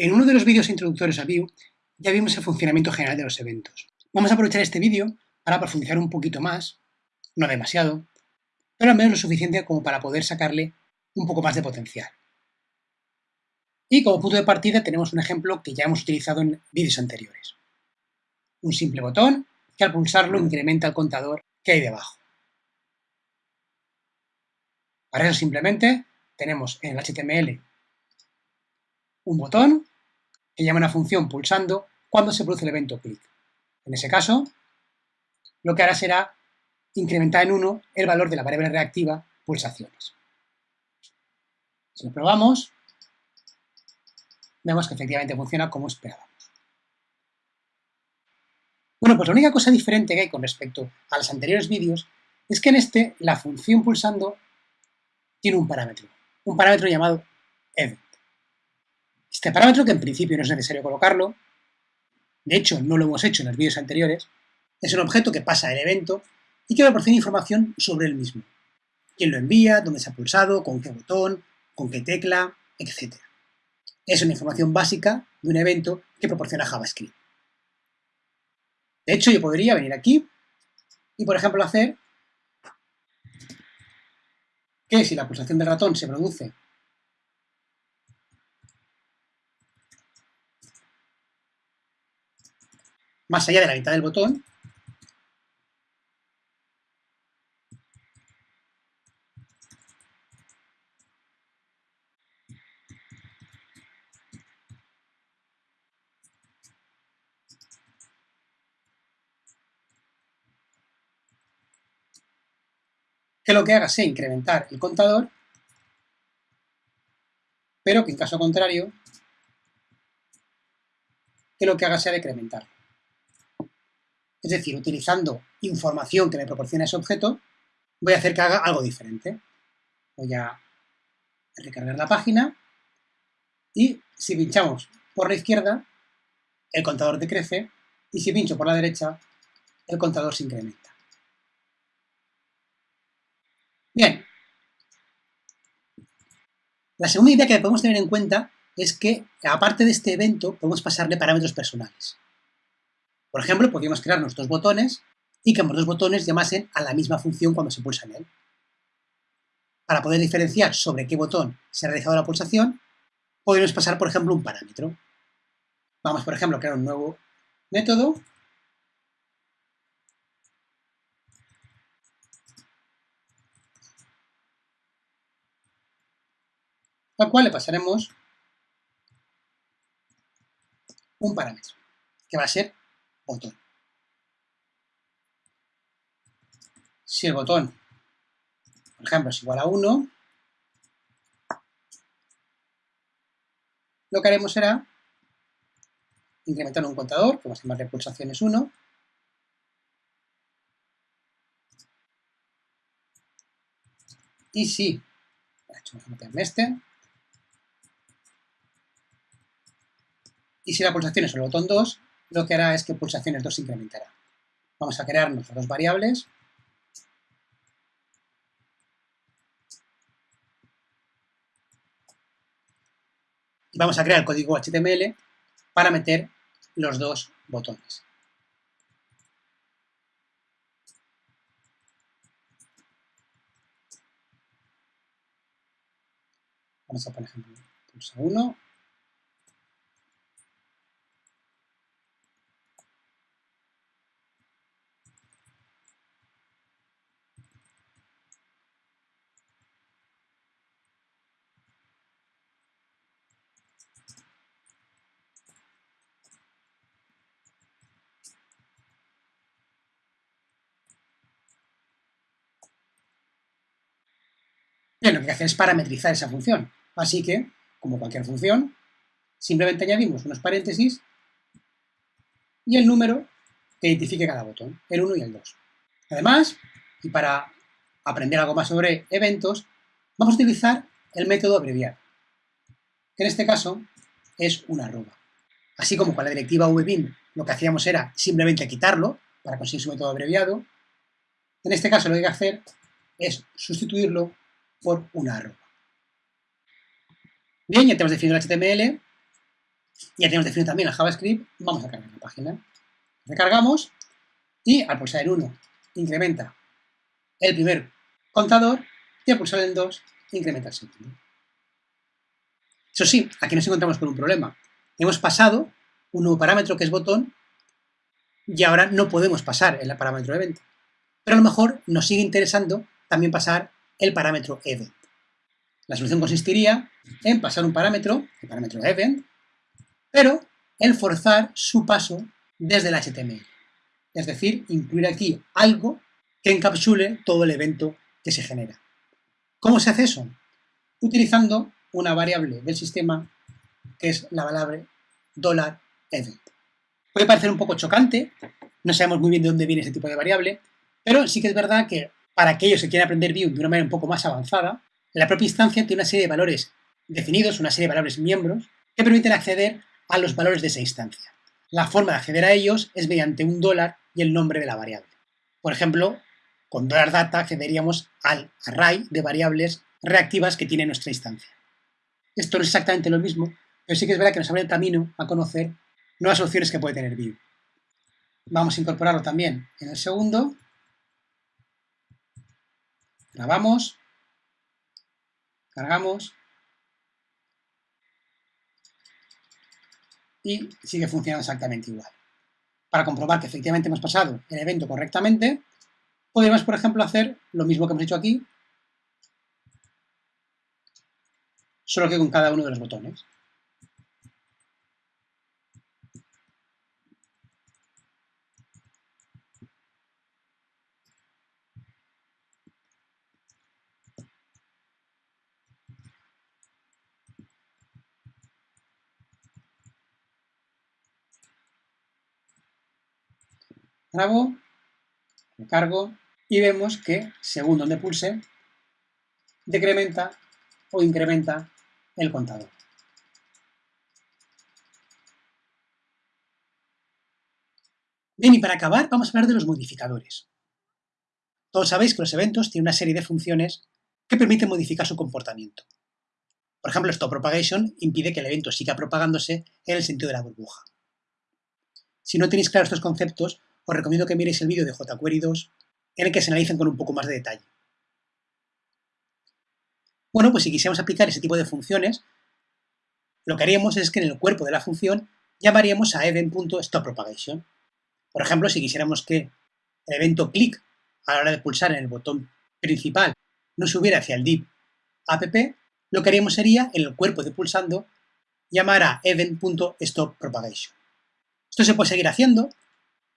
En uno de los vídeos introductorios a Vue ya vimos el funcionamiento general de los eventos. Vamos a aprovechar este vídeo para profundizar un poquito más, no demasiado, pero al menos lo suficiente como para poder sacarle un poco más de potencial. Y como punto de partida tenemos un ejemplo que ya hemos utilizado en vídeos anteriores. Un simple botón que al pulsarlo incrementa el contador que hay debajo. Para eso simplemente tenemos en el HTML un botón que llama una función pulsando cuando se produce el evento clic. En ese caso, lo que hará será incrementar en 1 el valor de la variable reactiva pulsaciones. Si lo probamos, vemos que efectivamente funciona como esperábamos. Bueno, pues la única cosa diferente que hay con respecto a los anteriores vídeos es que en este la función pulsando tiene un parámetro, un parámetro llamado event. Este parámetro, que en principio no es necesario colocarlo, de hecho no lo hemos hecho en los vídeos anteriores, es un objeto que pasa el evento y que proporciona información sobre el mismo. Quién lo envía, dónde se ha pulsado, con qué botón, con qué tecla, etc. Es una información básica de un evento que proporciona JavaScript. De hecho, yo podría venir aquí y, por ejemplo, hacer que si la pulsación del ratón se produce más allá de la mitad del botón, que lo que haga sea incrementar el contador, pero que en caso contrario, que lo que haga sea decrementarlo. Es decir, utilizando información que me proporciona ese objeto, voy a hacer que haga algo diferente. Voy a recargar la página y si pinchamos por la izquierda, el contador decrece y si pincho por la derecha, el contador se incrementa. Bien. La segunda idea que podemos tener en cuenta es que, aparte de este evento, podemos pasarle parámetros personales. Por ejemplo, podríamos crear nuestros botones y que ambos dos botones llamasen a la misma función cuando se pulsa en él. Para poder diferenciar sobre qué botón se ha realizado la pulsación, podemos pasar, por ejemplo, un parámetro. Vamos, por ejemplo, a crear un nuevo método al cual le pasaremos un parámetro, que va a ser botón. Si el botón, por ejemplo, es igual a 1, lo que haremos será incrementar un contador, que va a llamarle pulsaciones 1, y si, vamos a meterme este, y si la pulsación es el botón 2, lo que hará es que pulsaciones 2 se incrementará. Vamos a crear nuestras dos variables. Y vamos a crear el código HTML para meter los dos botones. Vamos a poner, ejemplo, pulsa 1, Lo que hay que hacer es parametrizar esa función. Así que, como cualquier función, simplemente añadimos unos paréntesis y el número que identifique cada botón, el 1 y el 2. Además, y para aprender algo más sobre eventos, vamos a utilizar el método abreviado, que en este caso es una arroba. Así como con la directiva vbin lo que hacíamos era simplemente quitarlo para conseguir su método abreviado, en este caso lo que hay que hacer es sustituirlo por una arroba. Bien, ya tenemos definido el HTML Ya tenemos definido también el JavaScript, vamos a cargar la página. Recargamos y al pulsar el 1 incrementa el primer contador y al pulsar el 2 incrementa el segundo. Eso sí, aquí nos encontramos con un problema. Hemos pasado un nuevo parámetro que es botón y ahora no podemos pasar el parámetro event. Pero a lo mejor nos sigue interesando también pasar el parámetro event. La solución consistiría en pasar un parámetro, el parámetro event, pero en forzar su paso desde el HTML. Es decir, incluir aquí algo que encapsule todo el evento que se genera. ¿Cómo se hace eso? Utilizando una variable del sistema que es la variable $event. Puede parecer un poco chocante, no sabemos muy bien de dónde viene ese tipo de variable, pero sí que es verdad que para aquellos que quieren aprender Vue de una manera un poco más avanzada, la propia instancia tiene una serie de valores definidos, una serie de valores miembros, que permiten acceder a los valores de esa instancia. La forma de acceder a ellos es mediante un dólar y el nombre de la variable. Por ejemplo, con $data accederíamos al array de variables reactivas que tiene nuestra instancia. Esto no es exactamente lo mismo, pero sí que es verdad que nos abre el camino a conocer nuevas opciones que puede tener Vue. Vamos a incorporarlo también en el segundo. Grabamos. Cargamos. Y sigue funcionando exactamente igual. Para comprobar que efectivamente hemos pasado el evento correctamente, podemos, por ejemplo, hacer lo mismo que hemos hecho aquí, solo que con cada uno de los botones. Grabo, recargo y vemos que, según donde pulse, decrementa o incrementa el contador. Bien, y para acabar vamos a hablar de los modificadores. Todos sabéis que los eventos tienen una serie de funciones que permiten modificar su comportamiento. Por ejemplo, stop propagation impide que el evento siga propagándose en el sentido de la burbuja. Si no tenéis claros estos conceptos, os recomiendo que miréis el vídeo de jQuery 2 en el que se analicen con un poco más de detalle. Bueno, pues si quisiéramos aplicar ese tipo de funciones, lo que haríamos es que en el cuerpo de la función llamaríamos a event.stopPropagation. Por ejemplo, si quisiéramos que el evento click a la hora de pulsar en el botón principal no subiera hacia el div app, lo que haríamos sería, en el cuerpo de pulsando, llamar a event.stopPropagation. Esto se puede seguir haciendo,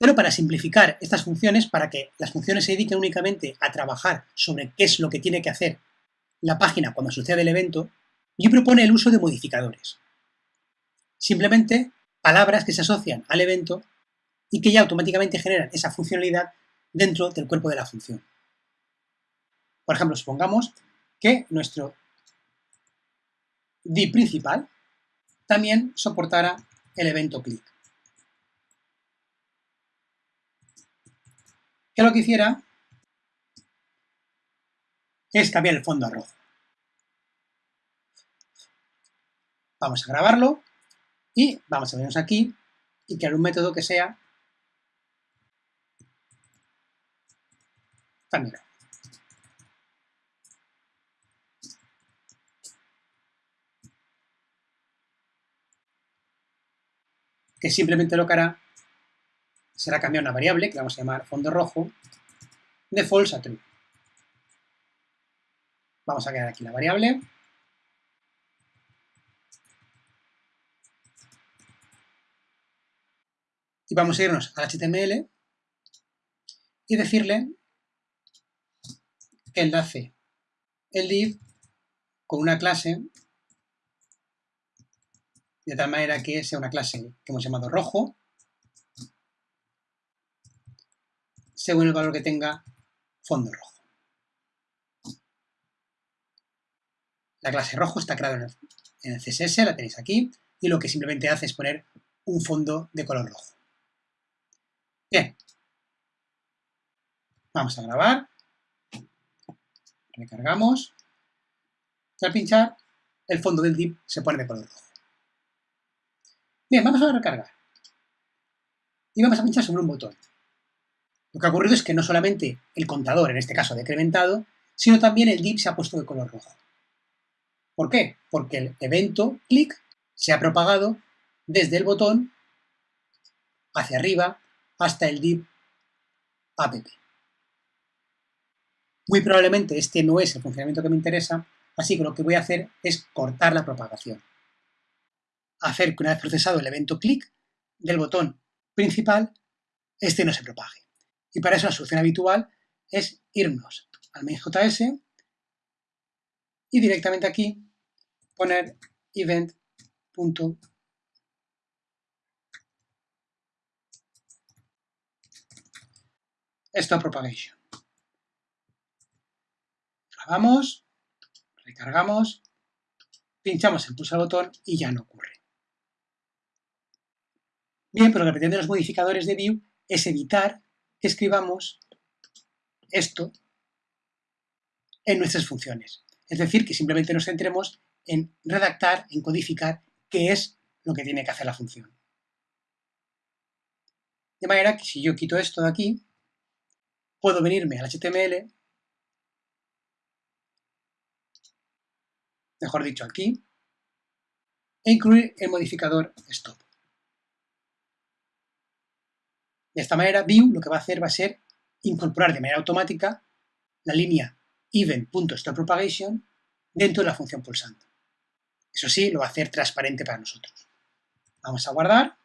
pero para simplificar estas funciones, para que las funciones se dediquen únicamente a trabajar sobre qué es lo que tiene que hacer la página cuando sucede el evento, yo propone el uso de modificadores. Simplemente palabras que se asocian al evento y que ya automáticamente generan esa funcionalidad dentro del cuerpo de la función. Por ejemplo, supongamos que nuestro div principal también soportara el evento click. Que lo que hiciera es cambiar el fondo a rojo. Vamos a grabarlo y vamos a vernos aquí y crear un método que sea también. Que simplemente lo que hará será cambiar una variable que vamos a llamar fondo rojo de false a true. Vamos a crear aquí la variable. Y vamos a irnos al HTML y decirle que enlace el div con una clase de tal manera que sea una clase que hemos llamado rojo según el valor que tenga fondo rojo. La clase rojo está creada en el CSS, la tenéis aquí, y lo que simplemente hace es poner un fondo de color rojo. Bien. Vamos a grabar. Recargamos. Y al pinchar, el fondo del div se pone de color rojo. Bien, vamos a recargar. Y vamos a pinchar sobre un botón. Lo que ha ocurrido es que no solamente el contador, en este caso, ha decrementado, sino también el div se ha puesto de color rojo. ¿Por qué? Porque el evento clic se ha propagado desde el botón hacia arriba hasta el div app. Muy probablemente este no es el funcionamiento que me interesa, así que lo que voy a hacer es cortar la propagación. Hacer que una vez procesado el evento clic del botón principal, este no se propague. Y para eso la solución habitual es irnos al main.js y directamente aquí poner event stop propagation. Grabamos, recargamos, pinchamos el pulsar botón y ya no ocurre. Bien, pero lo que pretenden los modificadores de Vue es evitar escribamos esto en nuestras funciones. Es decir, que simplemente nos centremos en redactar, en codificar qué es lo que tiene que hacer la función. De manera que si yo quito esto de aquí, puedo venirme al HTML, mejor dicho aquí, e incluir el modificador stop. De esta manera, Vue lo que va a hacer va a ser incorporar de manera automática la línea event.stopPropagation dentro de la función pulsando. Eso sí, lo va a hacer transparente para nosotros. Vamos a guardar,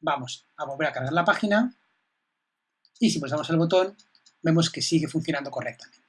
vamos a volver a cargar la página y si pulsamos el botón vemos que sigue funcionando correctamente.